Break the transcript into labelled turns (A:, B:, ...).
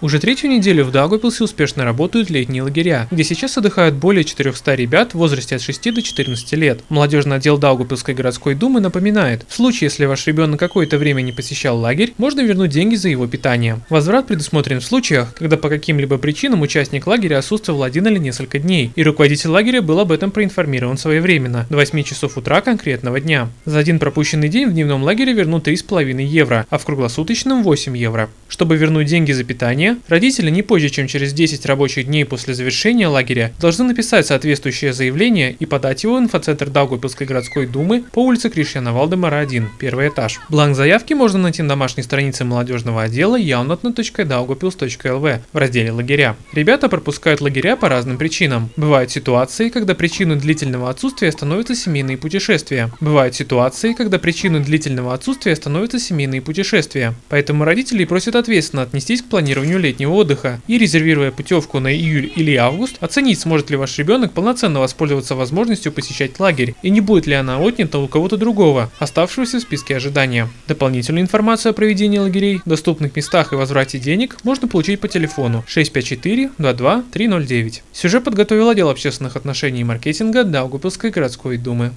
A: Уже третью неделю в Даугавпилсе успешно работают летние лагеря, где сейчас отдыхают более 400 ребят в возрасте от 6 до 14 лет. Молодежный отдел Даугавпилской городской думы напоминает, в случае, если ваш ребенок какое-то время не посещал лагерь, можно вернуть деньги за его питание. Возврат предусмотрен в случаях, когда по каким-либо причинам участник лагеря отсутствовал один или несколько дней, и руководитель лагеря был об этом проинформирован своевременно, до 8 часов утра конкретного дня. За один пропущенный день в дневном лагере вернут 3,5 евро, а в круглосуточном 8 евро. Чтобы вернуть деньги за питание, родители не позже, чем через 10 рабочих дней после завершения лагеря должны написать соответствующее заявление и подать его в инфоцентр Даугавпилской городской думы по улице Кришьяна Валдемара 1, первый этаж. Бланк заявки можно найти на домашней странице молодежного отдела yaunatna.daugavpils.lv в разделе «Лагеря». Ребята пропускают лагеря по разным причинам. Бывают ситуации, когда причиной длительного отсутствия становятся семейные путешествия. Бывают ситуации, когда причиной длительного отсутствия становятся семейные путешествия. Поэтому родители просят ответственно отнестись к планированию летнего отдыха и, резервируя путевку на июль или август, оценить, сможет ли ваш ребенок полноценно воспользоваться возможностью посещать лагерь и не будет ли она отнята у кого-то другого, оставшегося в списке ожидания. Дополнительную информацию о проведении лагерей, доступных местах и возврате денег можно получить по телефону 654 22 309. Сюжет подготовил отдел общественных отношений и маркетинга Даугупилской городской думы.